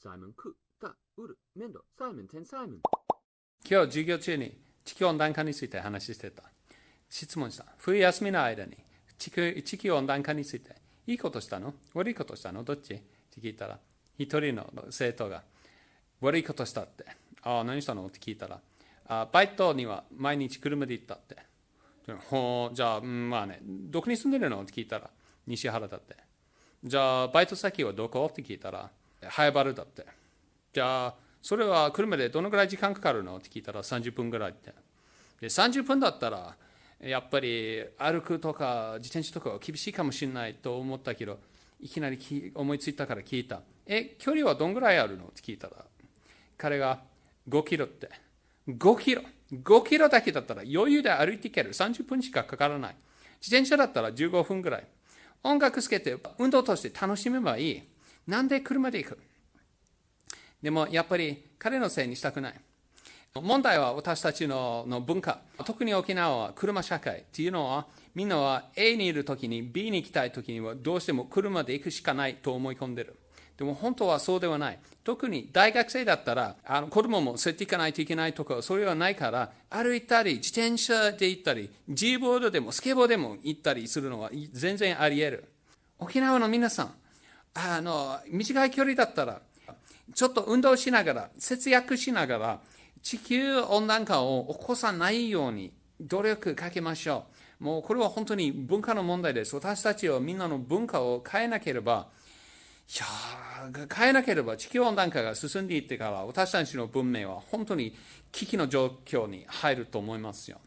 サイモン、ク、タ、ウル、メンド、サイモン、テン、サイモン。今日授業中に地球温暖化について話してた。質問した。冬休みの間に地球地球温暖化についていいことしたの？悪いことしたの？どっち？って聞いたら、一人の生徒が悪いことしたって。ああ、何したの？って聞いたら、あバイトには毎日車で行ったって。ほうじゃあ、まあね、どこに住んでるの？って聞いたら、西原だって。じゃあ、バイト先はどこ？って聞いたら、早原だって。じゃあ、それは車でどのぐらい時間かかるの？って聞いたら30分ぐらいって。で、30分だったら、やっぱり歩くとか自転車とかは厳しいかもしれないと思ったけど、いきなり思いついたから聞いた。え、距離はどんぐらいあるの？って聞いたら、彼が5キロって。5キロ。5キロだけだったら余裕で歩いていける。30分しかかからない。自転車だったら15分ぐらい。音楽つけて運動として楽しめばいい。なんで車で行く？でもやっぱり彼のせいにしたくない。問題は私たちのの文化。特に沖縄は車社会っていうのはみんなは A にいるときに B に行きたいときにはどうしても車で行くしかないと思い込んでる。でも本当はそうではない。特に大学生だったら、あの子供も連れて行かないといけないとか、それはないから、歩いたり、自転車で行ったり、G ボードでもスケボーでも行ったりするのは全然あり得る。沖縄の皆さん、あの短い距離だったら、ちょっと運動しながら、節約しながら、地球温暖化を起こさないように努力かけましょう。もうこれは本当に文化の問題です。私たちはみんなの文化を変えなければ、いや変えなければ地球温暖化が進んでいってから私たちの文明は本当に危機の状況に入ると思いますよ。